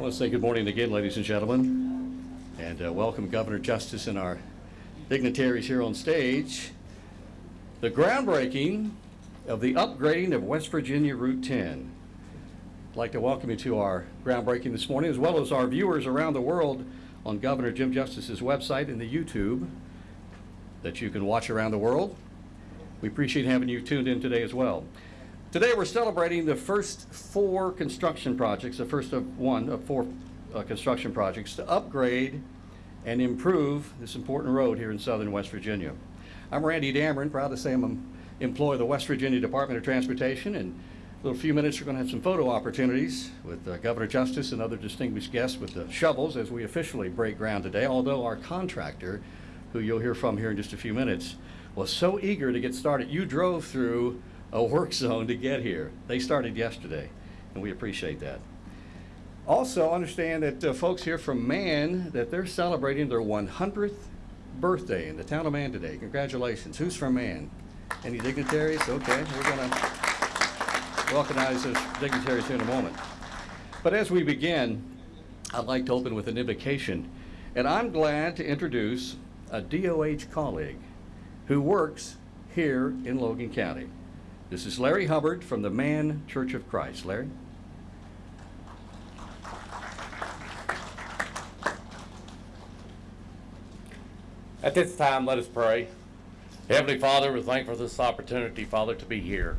I want to say good morning again, ladies and gentlemen, and uh, welcome Governor Justice and our dignitaries here on stage. The groundbreaking of the upgrading of West Virginia Route 10. I'd like to welcome you to our groundbreaking this morning, as well as our viewers around the world on Governor Jim Justice's website and the YouTube that you can watch around the world. We appreciate having you tuned in today as well. Today we're celebrating the first four construction projects, the first of one of four uh, construction projects to upgrade and improve this important road here in southern West Virginia. I'm Randy Damron, proud to say I'm an employee of the West Virginia Department of Transportation and in a little few minutes we're going to have some photo opportunities with uh, Governor Justice and other distinguished guests with the shovels as we officially break ground today, although our contractor, who you'll hear from here in just a few minutes, was so eager to get started. You drove through a work zone to get here. They started yesterday, and we appreciate that. Also, understand that uh, folks here from Man, that they're celebrating their 100th birthday in the town of Man today. Congratulations. Who's from Man? Any dignitaries? Okay, we're going to recognize those dignitaries here in a moment. But as we begin, I'd like to open with an invocation. And I'm glad to introduce a DOH colleague who works here in Logan County. This is Larry Hubbard from the Man Church of Christ. Larry? At this time, let us pray. Heavenly Father, we're thankful for this opportunity, Father, to be here.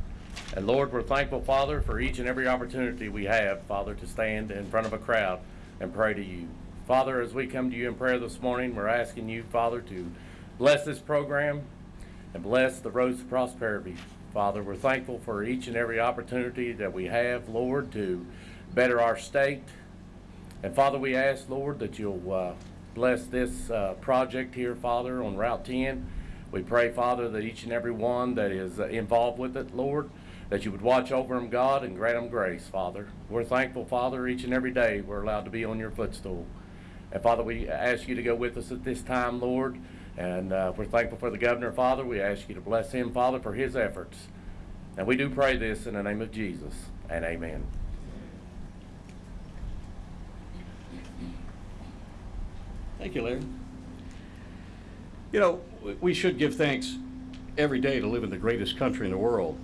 And Lord, we're thankful, Father, for each and every opportunity we have, Father, to stand in front of a crowd and pray to you. Father, as we come to you in prayer this morning, we're asking you, Father, to bless this program and bless the roads to prosperity. Father, we're thankful for each and every opportunity that we have, Lord, to better our state. And Father, we ask, Lord, that you'll uh, bless this uh, project here, Father, on Route 10. We pray, Father, that each and every one that is uh, involved with it, Lord, that you would watch over them, God, and grant them grace, Father. We're thankful, Father, each and every day we're allowed to be on your footstool. And Father, we ask you to go with us at this time, Lord. And uh, we're thankful for the governor, Father. We ask you to bless him, Father, for his efforts. And we do pray this in the name of Jesus. And amen. Thank you, Larry. You know, we should give thanks every day to live in the greatest country in the world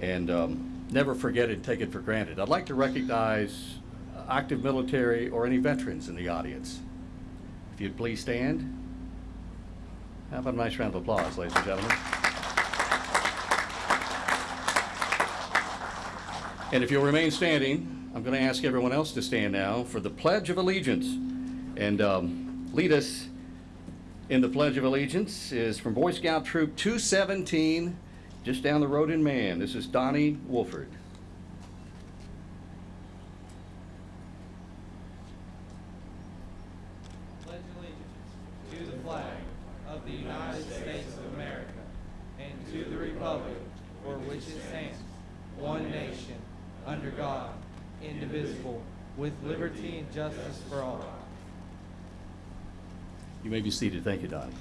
and um, never forget it and take it for granted. I'd like to recognize active military or any veterans in the audience. If you'd please stand. How about a nice round of applause, ladies and gentlemen? And if you'll remain standing, I'm going to ask everyone else to stand now for the Pledge of Allegiance. And um, lead us in the Pledge of Allegiance is from Boy Scout Troop 217, just down the road in Man. This is Donnie Wolford. pledge allegiance to the flag of the United States of America and to the republic for which it stands, one nation, under God, indivisible, with liberty and justice for all. You may be seated. Thank you, Don.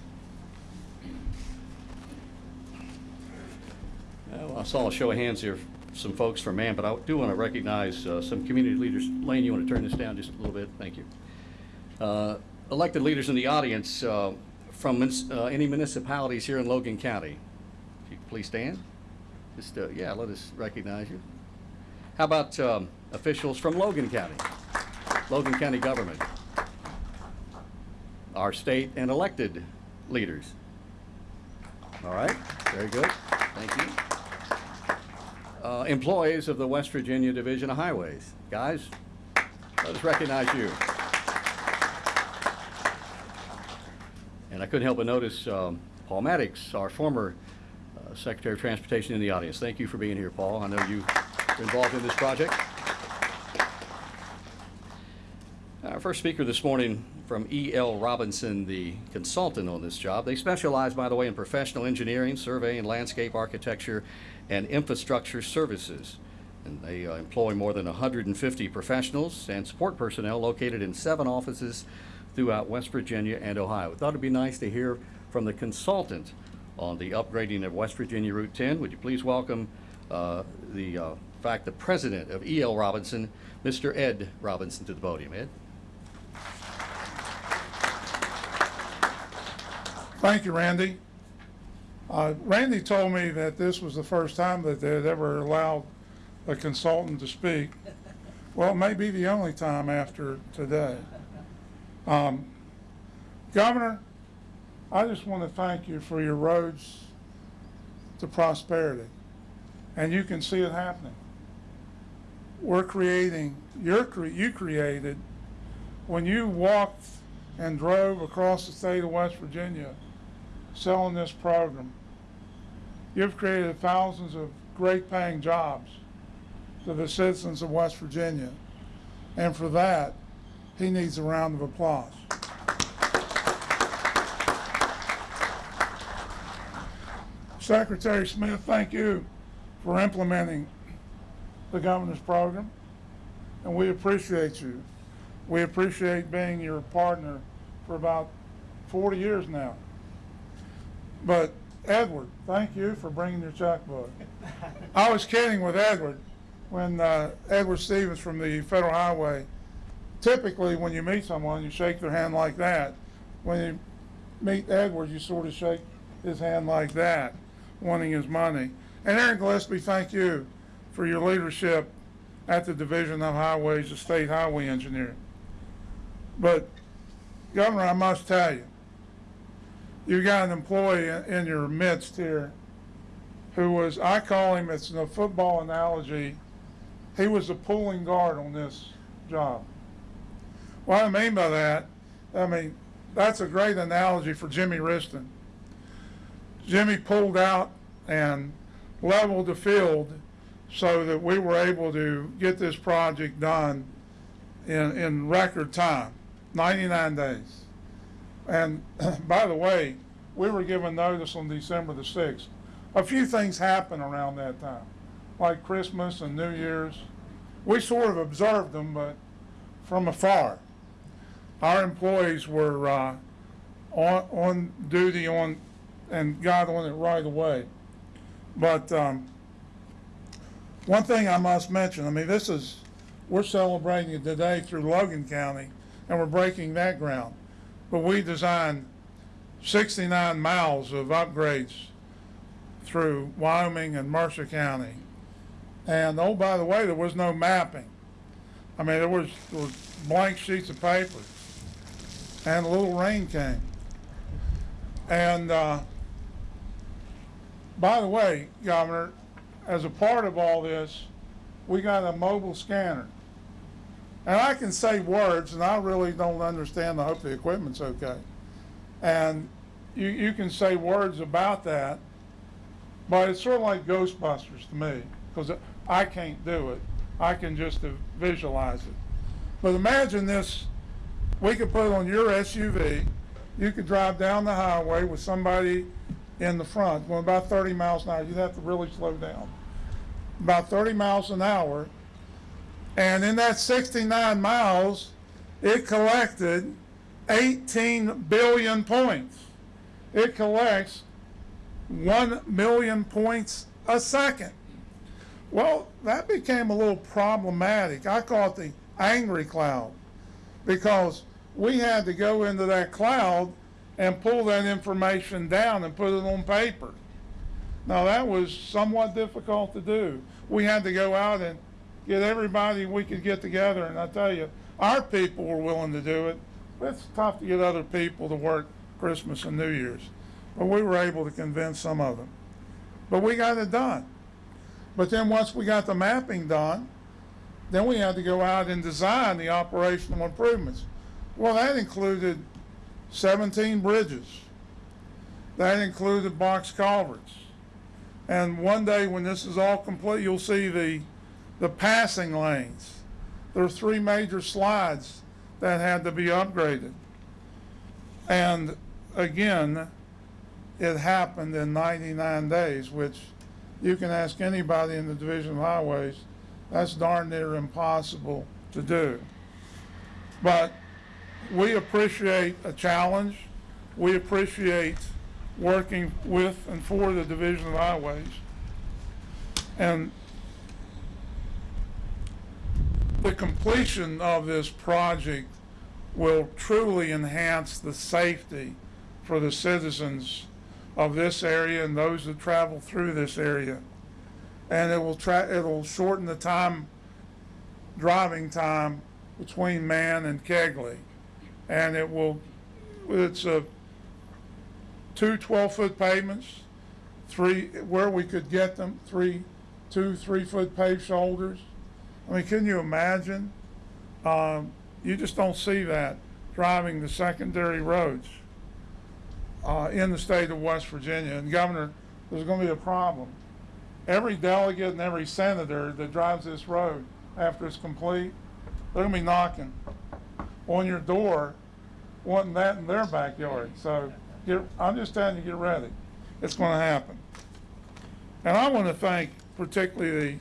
Well, I saw a show of hands here, some folks from Man, but I do want to recognize uh, some community leaders. Lane, you want to turn this down just a little bit? Thank you. Uh, elected leaders in the audience uh, from uh, any municipalities here in Logan County. If you please stand. Just, uh, yeah, let us recognize you. How about um, officials from Logan County? Logan County government. Our state and elected leaders. All right, very good. Thank you. Uh, employees of the West Virginia Division of Highways. Guys, let us recognize you. And I couldn't help but notice um, Paul Mattox, our former uh, Secretary of Transportation in the audience. Thank you for being here, Paul. I know you were involved in this project. Our first speaker this morning from E.L. Robinson, the consultant on this job. They specialize, by the way, in professional engineering, surveying, landscape architecture, and infrastructure services. And they uh, employ more than 150 professionals and support personnel located in seven offices throughout West Virginia and Ohio. Thought it'd be nice to hear from the consultant on the upgrading of West Virginia Route 10. Would you please welcome uh, the uh, fact, the president of E.L. Robinson, Mr. Ed Robinson, to the podium. Ed? Thank you, Randy. Uh, Randy told me that this was the first time that they had ever allowed a consultant to speak. Well, it may be the only time after today. Um, Governor, I just want to thank you for your roads to prosperity. And you can see it happening. We're creating, you're, you created, when you walked and drove across the state of West Virginia selling this program, you've created thousands of great paying jobs to the citizens of West Virginia. And for that, he needs a round of applause. Secretary Smith, thank you for implementing the governor's program, and we appreciate you. We appreciate being your partner for about 40 years now. But Edward, thank you for bringing your checkbook. I was kidding with Edward when uh, Edward Stevens from the Federal Highway. Typically, when you meet someone, you shake their hand like that. When you meet Edward, you sort of shake his hand like that, wanting his money. And Aaron Gillispie, thank you for your leadership at the Division of Highways, the state highway engineer. But Governor, I must tell you, you got an employee in, in your midst here who was, I call him, it's a football analogy, he was a pulling guard on this job. What I mean by that, I mean, that's a great analogy for Jimmy Wriston. Jimmy pulled out and leveled the field so that we were able to get this project done in, in record time, 99 days. And by the way, we were given notice on December the 6th. A few things happened around that time, like Christmas and New Year's. We sort of observed them, but from afar. Our employees were uh, on, on duty on and got on it right away. But um, one thing I must mention, I mean, this is, we're celebrating it today through Logan County, and we're breaking that ground. But we designed 69 miles of upgrades through Wyoming and Mercer County. And oh, by the way, there was no mapping. I mean, there was, there was blank sheets of paper, and a little rain came. And uh, by the way, Governor, as a part of all this, we got a mobile scanner. And I can say words, and I really don't understand. I hope the equipment's okay. And you, you can say words about that, but it's sort of like Ghostbusters to me, because I can't do it. I can just visualize it. But imagine this, we could put it on your SUV, you could drive down the highway with somebody in the front, going about 30 miles an hour. You'd have to really slow down. About 30 miles an hour. And in that 69 miles, it collected 18 billion points. It collects 1 million points a second. Well, that became a little problematic. I call it the angry cloud because we had to go into that cloud and pull that information down and put it on paper. Now, that was somewhat difficult to do. We had to go out and get everybody we could get together, and I tell you, our people were willing to do it. It's tough to get other people to work Christmas and New Year's. But we were able to convince some of them. But we got it done. But then once we got the mapping done, then we had to go out and design the operational improvements. Well, that included 17 bridges. That included box culverts. And one day when this is all complete, you'll see the, the passing lanes. There are three major slides that had to be upgraded. And again, it happened in 99 days, which you can ask anybody in the Division of Highways, that's darn near impossible to do. But we appreciate a challenge. We appreciate working with and for the Division of Highways. And the completion of this project will truly enhance the safety for the citizens of this area and those that travel through this area. And it will it'll shorten the time, driving time between Man and Kegley. And it will, it's a two 12-foot pavements, three, where we could get them, three, two, three-foot paved shoulders. I mean, can you imagine? Um, you just don't see that driving the secondary roads uh, in the state of West Virginia. And Governor, there's going to be a problem. Every delegate and every senator that drives this road after it's complete, they're going to be knocking on your door wanting that in their backyard. So get, I'm just telling you, get ready. It's going to happen. And I want to thank particularly the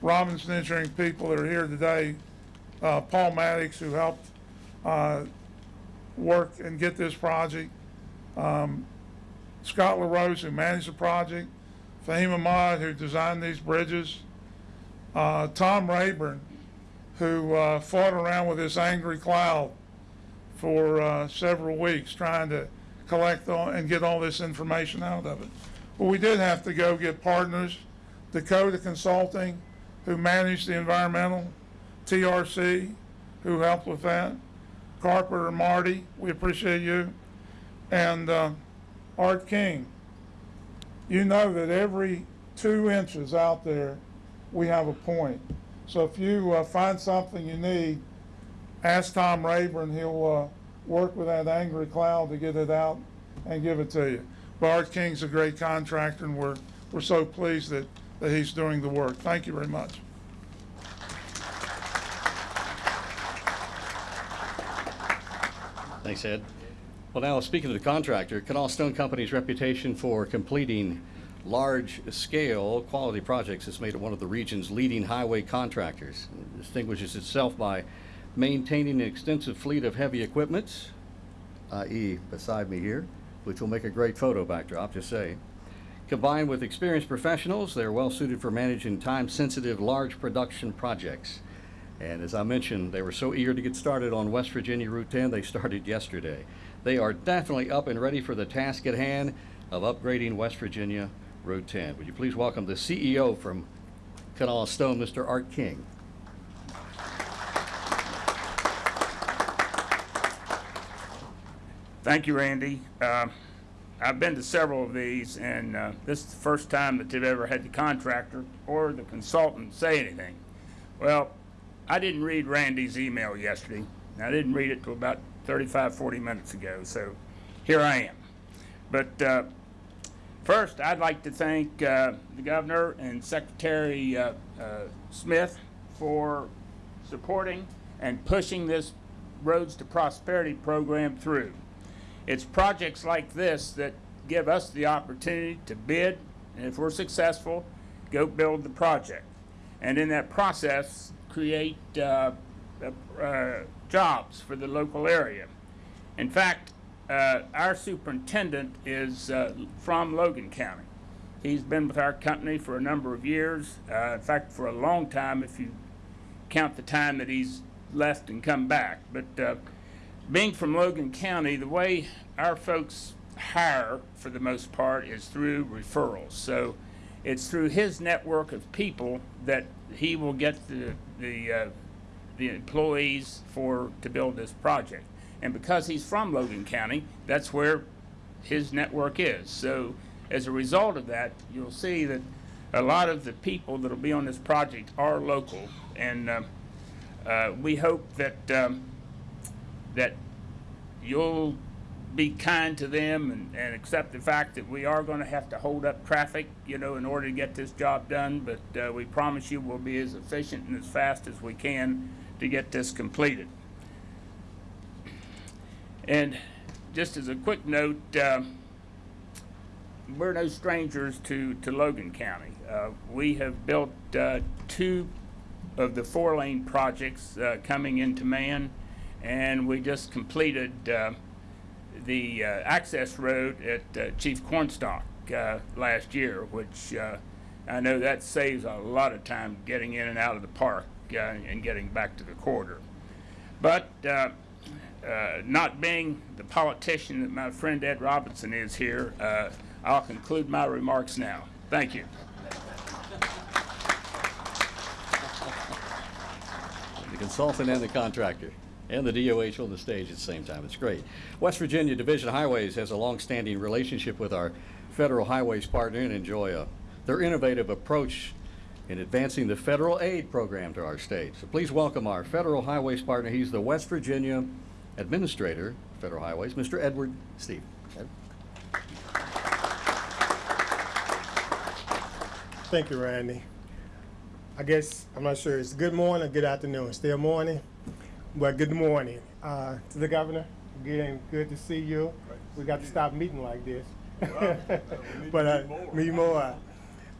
Robinson Engineering people that are here today, uh, Paul Mattox, who helped uh, work and get this project, um, Scott LaRose, who managed the project, Fahim Ahmad, who designed these bridges, uh, Tom Rayburn, who uh, fought around with this angry cloud for uh, several weeks trying to collect all, and get all this information out of it. But we did have to go get partners, Dakota Consulting, who managed the environmental, TRC, who helped with that, Carpenter Marty, we appreciate you, and uh, Art King. You know that every two inches out there, we have a point. So if you uh, find something you need, ask Tom Rayburn, he'll uh, work with that angry cloud to get it out and give it to you. But Art King's a great contractor, and we're, we're so pleased that, that he's doing the work. Thank you very much. Thanks, Ed. Well, now, speaking of the contractor, Kanawha Stone Company's reputation for completing large-scale quality projects has made it one of the region's leading highway contractors. It distinguishes itself by maintaining an extensive fleet of heavy equipment, i.e. beside me here, which will make a great photo backdrop, just say. Combined with experienced professionals, they're well suited for managing time-sensitive, large production projects. And as I mentioned, they were so eager to get started on West Virginia Route 10, they started yesterday. They are definitely up and ready for the task at hand of upgrading West Virginia Route 10. Would you please welcome the CEO from Kanawha Stone, Mr. Art King. Thank you, Randy. Uh, I've been to several of these, and uh, this is the first time that they've ever had the contractor or the consultant say anything. Well, I didn't read Randy's email yesterday. I didn't read it till about 35, 40 minutes ago, so here I am. But uh, first, I'd like to thank uh, the governor and Secretary uh, uh, Smith for supporting and pushing this Roads to Prosperity program through. It's projects like this that give us the opportunity to bid, and if we're successful, go build the project. And in that process, create uh, uh, jobs for the local area. In fact, uh, our superintendent is uh, from Logan County. He's been with our company for a number of years. Uh, in fact, for a long time, if you count the time that he's left and come back. But uh, being from Logan County, the way our folks hire, for the most part, is through referrals. So it's through his network of people that he will get the the uh, the employees for to build this project. And because he's from Logan County, that's where his network is. So as a result of that, you'll see that a lot of the people that will be on this project are local, and uh, uh, we hope that um, that you'll be kind to them and, and accept the fact that we are going to have to hold up traffic, you know, in order to get this job done. But uh, we promise you we'll be as efficient and as fast as we can to get this completed. And just as a quick note, uh, we're no strangers to, to Logan County. Uh, we have built uh, two of the four lane projects uh, coming into man, and we just completed uh, the uh, access road at Chief Cornstalk last year, which I know that saves a lot of time getting in and out of the park. and getting back to the corridor. But uh, not being the politician that my friend Ed Robinson is here, uh, I'll conclude my remarks now. Thank you. the consultant and the contractor, and the DOH on the stage at the same time. It's great. West Virginia Division of Highways has a long-standing relationship with our federal highways partner and enjoy a, their innovative approach in advancing the federal aid program to our state. So please welcome our federal highways partner. He's the West Virginia Administrator, Federal Highways, Mr. Edward Steve. Ed? Thank you, Randy. I guess, I'm not sure, it's good morning or good afternoon, still morning? but good morning uh, to the governor. Again, good to see you. We got to stop meeting like this. But uh, me more.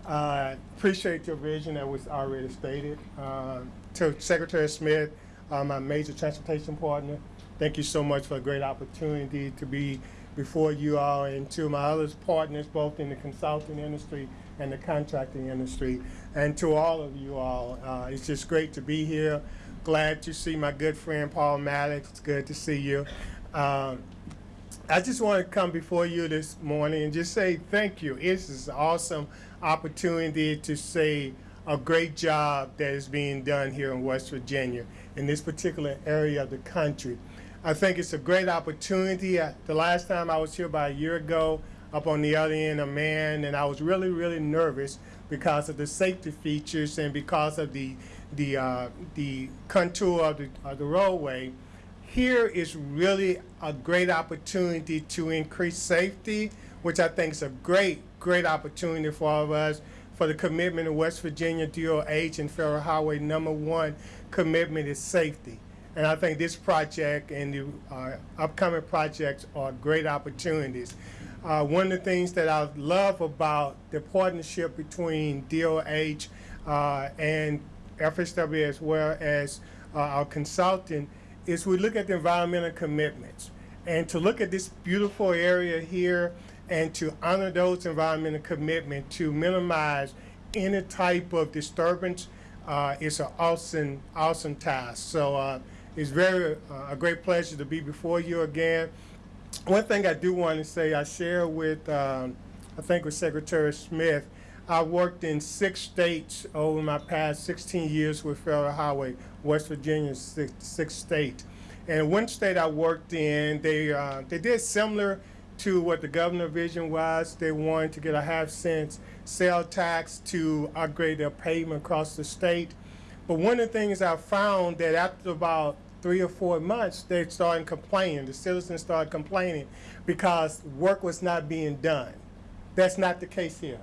Uh, Appreciate your vision that was already stated. Uh, To Secretary Smith, uh, my major transportation partner, thank you so much for a great opportunity to be before you all and to my other partners, both in the consulting industry and the contracting industry. And to all of you all, uh, it's just great to be here. Glad to see my good friend Paul Mattox. It's good to see you. Um, I just want to come before you this morning and just say thank you. It's an awesome opportunity to say a great job that is being done here in West Virginia in this particular area of the country. I think it's a great opportunity. Uh, The last time I was here about a year ago, up on the other end of man, and I was really, really nervous because of the safety features and because of the the uh, the contour of the, of the roadway here is really a great opportunity to increase safety, which I think is a great, great opportunity for all of us. For the commitment of West Virginia DOH and Federal Highway number one commitment is safety. And I think this project and the uh, upcoming projects are great opportunities. Uh, one of the things that I love about the partnership between DOH uh, and FSW as well as uh, our consultant is we look at the environmental commitments and to look at this beautiful area here and to honor those environmental commitments to minimize any type of disturbance uh, is an awesome, awesome task. So uh, it's very uh, a great pleasure to be before you again. One thing I do want to say, I share with, um, I think with Secretary Smith, I worked in six states over my past 16 years with Federal Highway, West Virginia, six, six state. And one state I worked in, they uh, they did similar to what the governor vision was. They wanted to get a half cent sale tax to upgrade their pavement across the state. But one of the things I found that after about three or four months, they started complaining. The citizens started complaining because work was not being done. That's not the case here.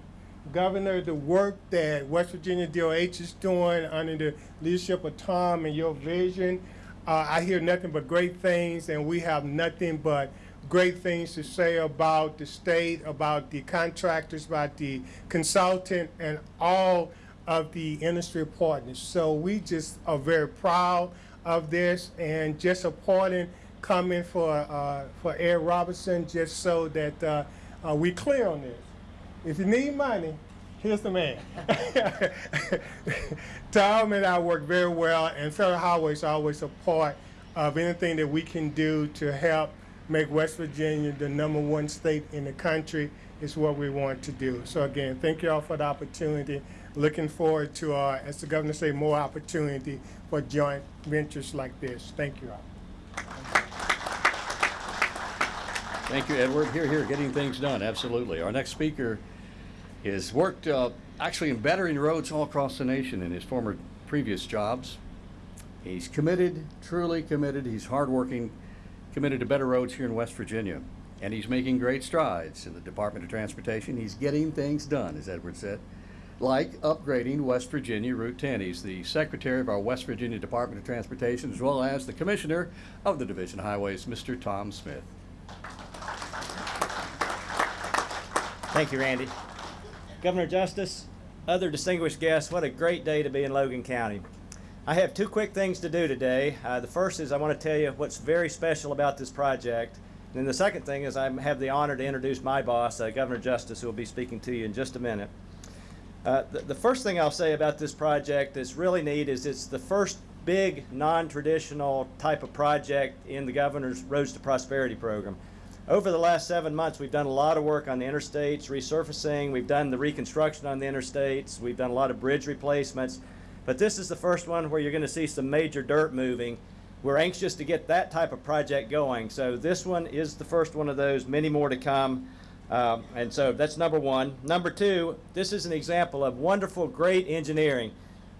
Governor, the work that West Virginia DOH is doing under the leadership of Tom and your vision, uh, I hear nothing but great things, and we have nothing but great things to say about the state, about the contractors, about the consultant, and all of the industry partners. So we just are very proud of this and just supporting coming for uh, for Ed Robinson just so that uh, uh, we clear on this. If you need money, here's the man. Tom and I work very well, and Federal Highways are always a part of anything that we can do to help make West Virginia the number one state in the country is what we want to do. So again, thank you all for the opportunity. Looking forward to, uh, as the governor say, more opportunity for joint ventures like this. Thank you. Thank you, Edward. Here, here, getting things done, absolutely. Our next speaker has worked uh, actually in bettering roads all across the nation in his former previous jobs. He's committed, truly committed. He's hardworking, committed to better roads here in West Virginia. And he's making great strides in the Department of Transportation. He's getting things done, as Edward said, like upgrading West Virginia Route 10. He's the secretary of our West Virginia Department of Transportation, as well as the commissioner of the Division of Highways, Mr. Tom Smith. Thank you, Randy. Governor Justice, other distinguished guests, what a great day to be in Logan County. I have two quick things to do today. Uh, the first is I want to tell you what's very special about this project. And then the second thing is I have the honor to introduce my boss, uh, Governor Justice, who will be speaking to you in just a minute. Uh, the, the first thing I'll say about this project that's really neat is it's the first big non-traditional type of project in the governor's Roads to Prosperity program. Over the last seven months, we've done a lot of work on the interstates, resurfacing, we've done the reconstruction on the interstates, we've done a lot of bridge replacements, but this is the first one where you're going to see some major dirt moving. We're anxious to get that type of project going, so this one is the first one of those, many more to come. Um, and so that's number one. Number two, this is an example of wonderful, great engineering.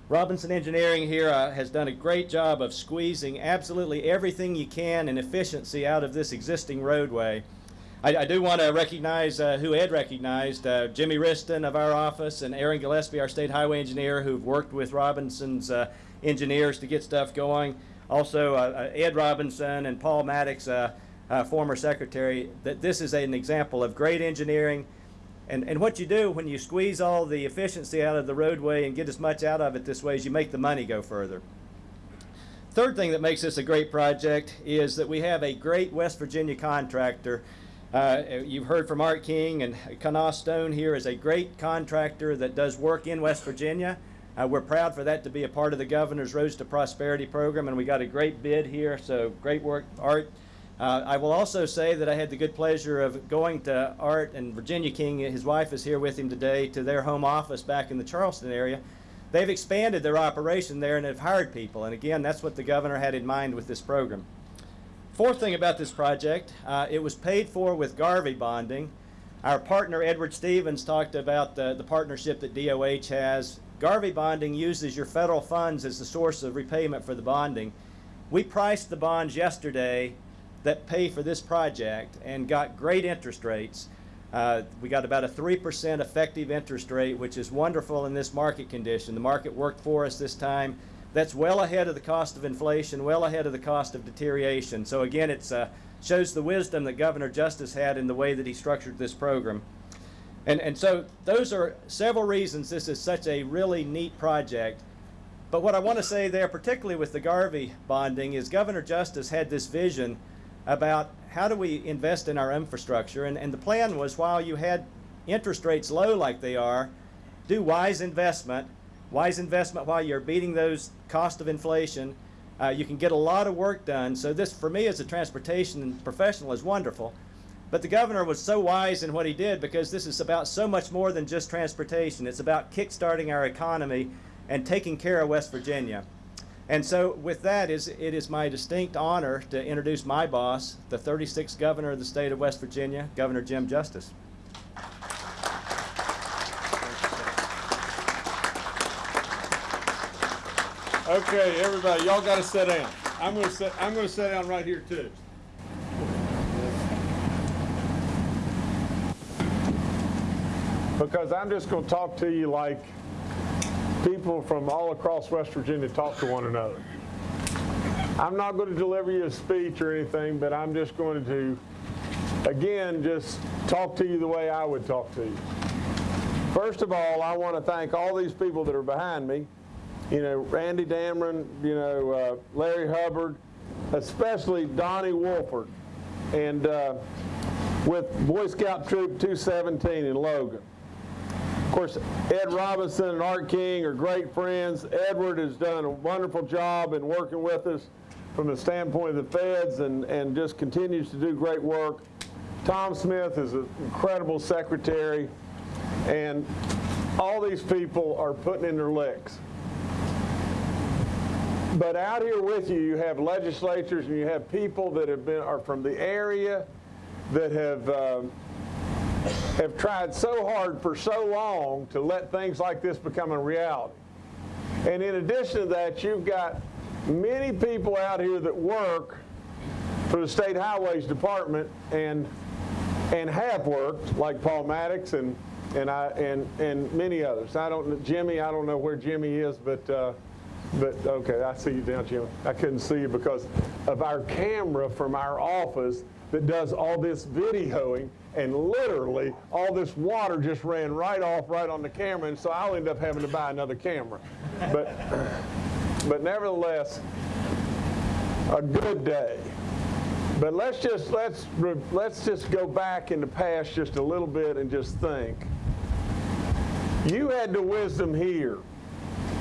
Robinson Engineering here uh, has done a great job of squeezing absolutely everything you can in efficiency out of this existing roadway. I, I do want to recognize uh, who Ed recognized, uh, Jimmy Wriston of our office and Aaron Gillispie, our state highway engineer, who've worked with Robinson's uh, engineers to get stuff going. Also, uh, uh, Ed Robinson and Paul Mattox, uh, former secretary, that this is an example of great engineering. And, and what you do when you squeeze all the efficiency out of the roadway and get as much out of it this way is you make the money go further. Third thing that makes this a great project is that we have a great West Virginia contractor. Uh, you've heard from Art King and Kanawha Stone here is a great contractor that does work in West Virginia. Uh, we're proud for that to be a part of the governor's Roads to Prosperity program, and we got a great bid here. So great work, Art. Uh, I will also say that I had the good pleasure of going to Art and Virginia King. His wife is here with him today to their home office back in the Charleston area. They've expanded their operation there and have hired people. And again, that's what the governor had in mind with this program. Fourth thing about this project, uh, it was paid for with GARVEE bonding. Our partner Edward Stevens talked about the, the partnership that DOH has. GARVEE bonding uses your federal funds as the source of repayment for the bonding. We priced the bonds yesterday that pay for this project and got great interest rates. Uh, we got about a 3% effective interest rate, which is wonderful in this market condition. The market worked for us this time. That's well ahead of the cost of inflation, well ahead of the cost of deterioration. So again, it uh, shows the wisdom that Governor Justice had in the way that he structured this program. And, and so those are several reasons this is such a really neat project. But what I want to say there, particularly with the GARVEE bonding, is Governor Justice had this vision about how do we invest in our infrastructure. And, and the plan was while you had interest rates low like they are, do wise investment, wise investment while you're beating those cost of inflation. Uh, you can get a lot of work done. So this, for me as a transportation professional, is wonderful. But the governor was so wise in what he did because this is about so much more than just transportation. It's about kickstarting our economy and taking care of West Virginia. And so with that, is, it is my distinct honor to introduce my boss, the 36th governor of the state of West Virginia, Governor Jim Justice. Okay, everybody, y'all gotta sit down. I'm gonna sit, I'm gonna sit down right here too. Because I'm just gonna talk to you like people from all across West Virginia talk to one another. I'm not going to deliver you a speech or anything, but I'm just going to, again, just talk to you the way I would talk to you. First of all, I want to thank all these people that are behind me. You know, Randy Damron, you know, uh, Larry Hubbard, especially Donnie Wolford, and uh, with Boy Scout Troop 217 in Logan. Of course, Ed Robinson and Art King are great friends. Edward has done a wonderful job in working with us from the standpoint of the feds and, and just continues to do great work. Tom Smith is an incredible secretary, and all these people are putting in their licks. But out here with you, you have legislatures and you have people that have been are from the area that have um, have tried so hard for so long to let things like this become a reality. And in addition to that, you've got many people out here that work for the State Highways Department and and have worked, like Paul Mattox and and I and and many others. I don't Jimmy. I don't know where Jimmy is, but uh, but okay, I see you down, Jimmy. I couldn't see you because of our camera from our office that does all this videoing and literally all this water just ran right off right on the camera and so I'll end up having to buy another camera. But, but nevertheless, a good day. But let's just, let's, let's just go back in the past just a little bit and just think. You had the wisdom here.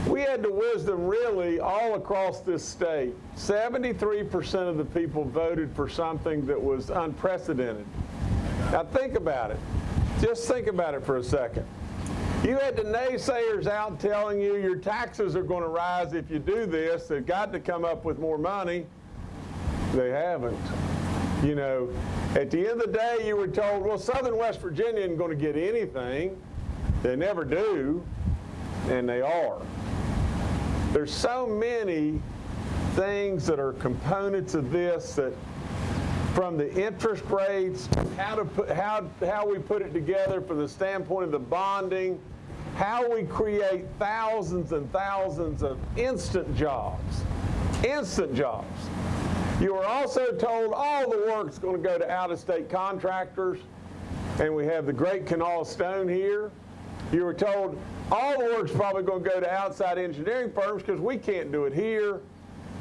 We had the wisdom really all across this state. 73% of the people voted for something that was unprecedented. Now think about it. Just think about it for a second. You had the naysayers out telling you your taxes are going to rise if you do this. They've got to come up with more money. They haven't. You know, at the end of the day, you were told, well, Southern West Virginia isn't going to get anything. They never do, and they are. There's so many things that are components of this that from the interest rates, how to put, how, how we put it together from the standpoint of the bonding, how we create thousands and thousands of instant jobs, instant jobs. You were also told all the work's going to go to out-of-state contractors, and we have the great Kanawha Stone here. You were told all the work's probably going to go to outside engineering firms because we can't do it here.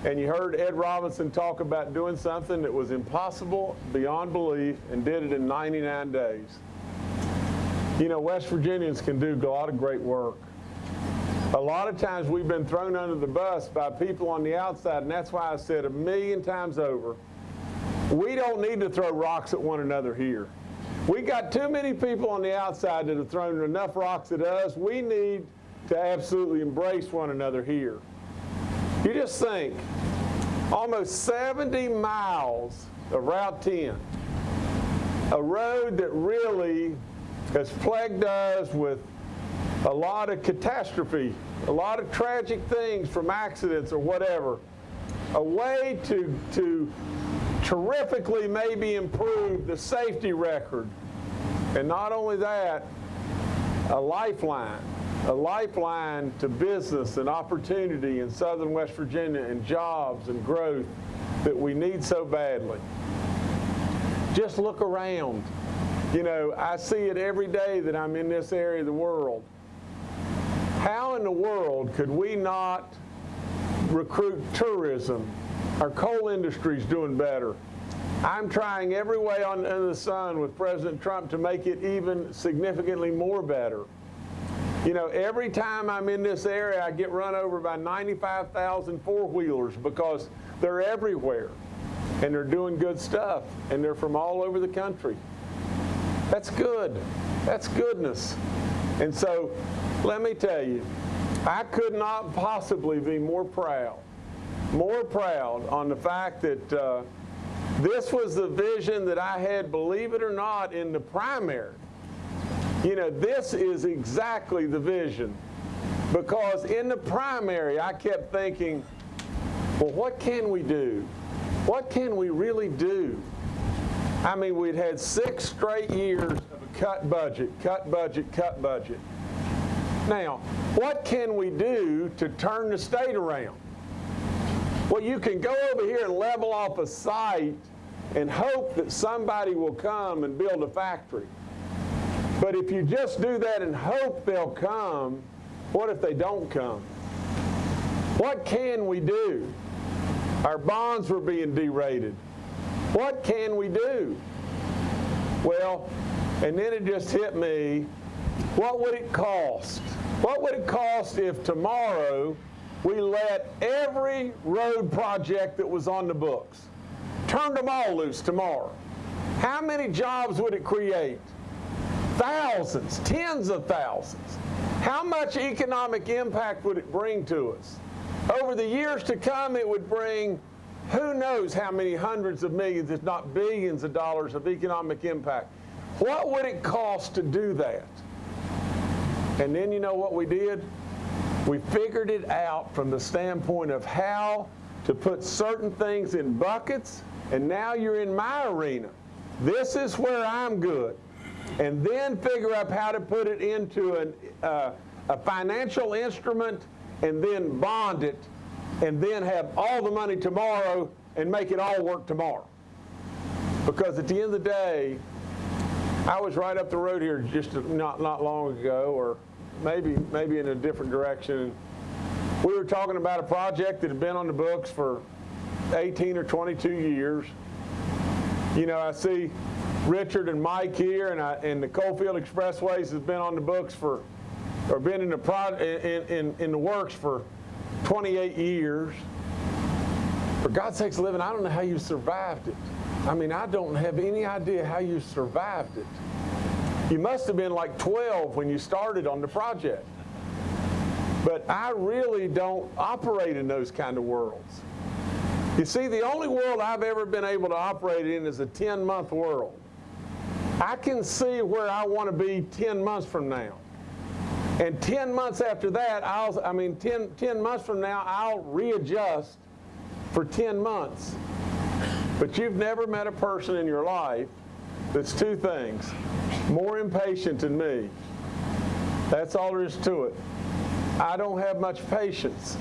And you heard Ed Robinson talk about doing something that was impossible beyond belief and did it in 99 days. You know, West Virginians can do a lot of great work. A lot of times we've been thrown under the bus by people on the outside, and that's why I said a million times over, we don't need to throw rocks at one another here. We got too many people on the outside that have thrown enough rocks at us. We need to absolutely embrace one another here. You just think, almost 70 miles of Route 10, a road that really has plagued us with a lot of catastrophe, a lot of tragic things from accidents or whatever, a way to, to terrifically maybe improve the safety record. And not only that, a lifeline, a lifeline to business and opportunity in southern West Virginia and jobs and growth that we need so badly. Just look around. You know, I see it every day that I'm in this area of the world. How in the world could we not recruit tourism? Our coal industry's doing better. I'm trying every way on, under the sun with President Trump to make it even significantly more better. You know, every time I'm in this area, I get run over by 95,000 four-wheelers because they're everywhere and they're doing good stuff and they're from all over the country. That's good. That's goodness. And so, let me tell you, I could not possibly be more proud, more proud on the fact that uh, this was the vision that I had, believe it or not, in the primary. You know, this is exactly the vision. Because in the primary, I kept thinking, well, what can we do? What can we really do? I mean, we'd had six straight years of a cut budget, cut budget, cut budget. Now, what can we do to turn the state around? Well, you can go over here and level off a site and hope that somebody will come and build a factory. But if you just do that and hope they'll come, what if they don't come? What can we do? Our bonds were being derated. What can we do? Well, and then it just hit me, what would it cost? What would it cost if tomorrow we let every road project that was on the books, turned them all loose tomorrow? How many jobs would it create? Thousands, tens of thousands. How much economic impact would it bring to us? Over the years to come, it would bring who knows how many hundreds of millions, if not billions of dollars of economic impact. What would it cost to do that? And then you know what we did? We figured it out from the standpoint of how to put certain things in buckets, and now you're in my arena. This is where I'm good. And then figure out how to put it into an, uh, a financial instrument and then bond it and then have all the money tomorrow and make it all work tomorrow. Because at the end of the day, I was right up the road here just not, not long ago, or maybe, maybe in a different direction. We were talking about a project that had been on the books for 18 or 22 years. You know, I see Richard and Mike here, and, I, and the Coalfield Expressways has been on the books for or been in the pro, in, in, in the works for 28 years. For God's sakes, living, I don't know how you survived it. I mean, I don't have any idea how you survived it. You must have been like 12 when you started on the project. But I really don't operate in those kind of worlds. You see, the only world I've ever been able to operate in is a 10 month world. I can see where I want to be 10 months from now. And 10 months after that, I'll, I mean, 10, 10 months from now, I'll readjust for 10 months. But you've never met a person in your life that's two things more impatient than me. That's all there is to it. I don't have much patience.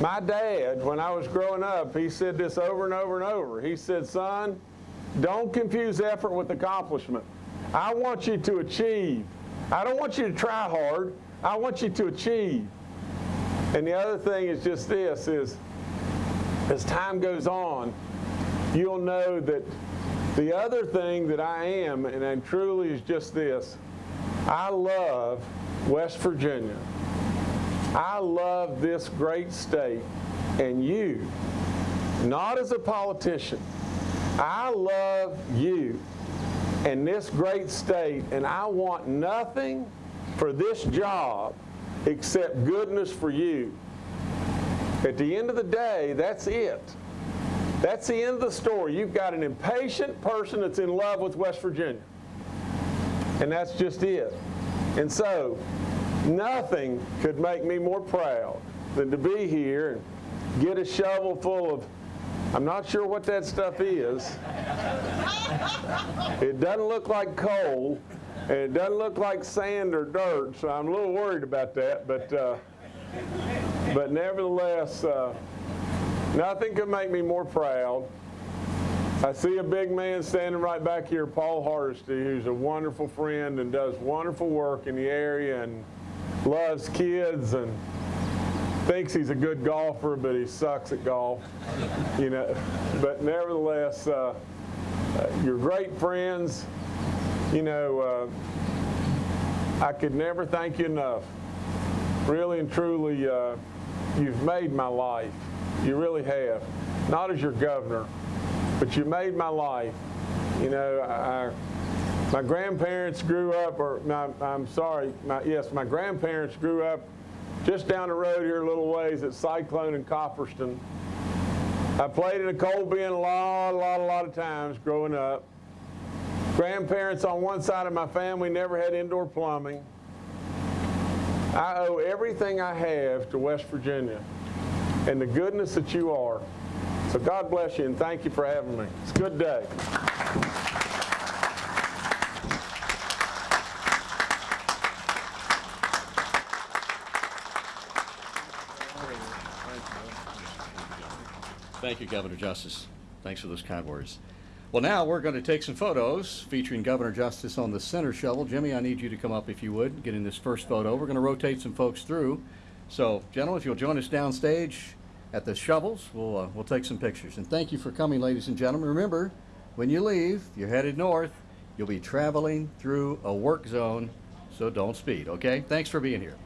My dad, when I was growing up, he said this over and over and over. He said, Son, don't confuse effort with accomplishment. I want you to achieve. I don't want you to try hard. I want you to achieve. And the other thing is just this is as time goes on, you'll know that the other thing that I am, and I truly is just this, I love West Virginia. I love this great state and you, not as a politician. I love you and this great state, and I want nothing for this job except goodness for you. At the end of the day, that's it. That's the end of the story. You've got an impatient person that's in love with West Virginia. And that's just it. And so, nothing could make me more proud than to be here and get a shovel full of, I'm not sure what that stuff is. It doesn't look like coal, and it doesn't look like sand or dirt, so I'm a little worried about that. But, uh, but nevertheless, uh, nothing could make me more proud. I see a big man standing right back here, Paul Hardesty, who's a wonderful friend and does wonderful work in the area and loves kids and thinks he's a good golfer, but he sucks at golf. You know, but nevertheless, uh, uh, you're great friends. You know, uh, I could never thank you enough. Really and truly, uh, you've made my life. You really have. Not as your governor, but you made my life. You know, I, my grandparents grew up, or my, I'm sorry, my, yes, my grandparents grew up just down the road here a little ways at Cyclone and Kopperston. I played in a coal bin a lot, a lot, a lot of times growing up. Grandparents on one side of my family never had indoor plumbing. I owe everything I have to West Virginia and the goodness that you are. So God bless you and thank you for having me. It's a good day. Thank you, Governor Justice. Thanks for those kind words. Well, now we're going to take some photos featuring Governor Justice on the center shovel. Jimmy, I need you to come up if you would, get in this first photo. We're going to rotate some folks through. So, gentlemen, if you'll join us downstage at the shovels, we'll, uh, we'll take some pictures. And thank you for coming, ladies and gentlemen. Remember, when you leave, you're headed north, you'll be traveling through a work zone, so don't speed, okay? Thanks for being here.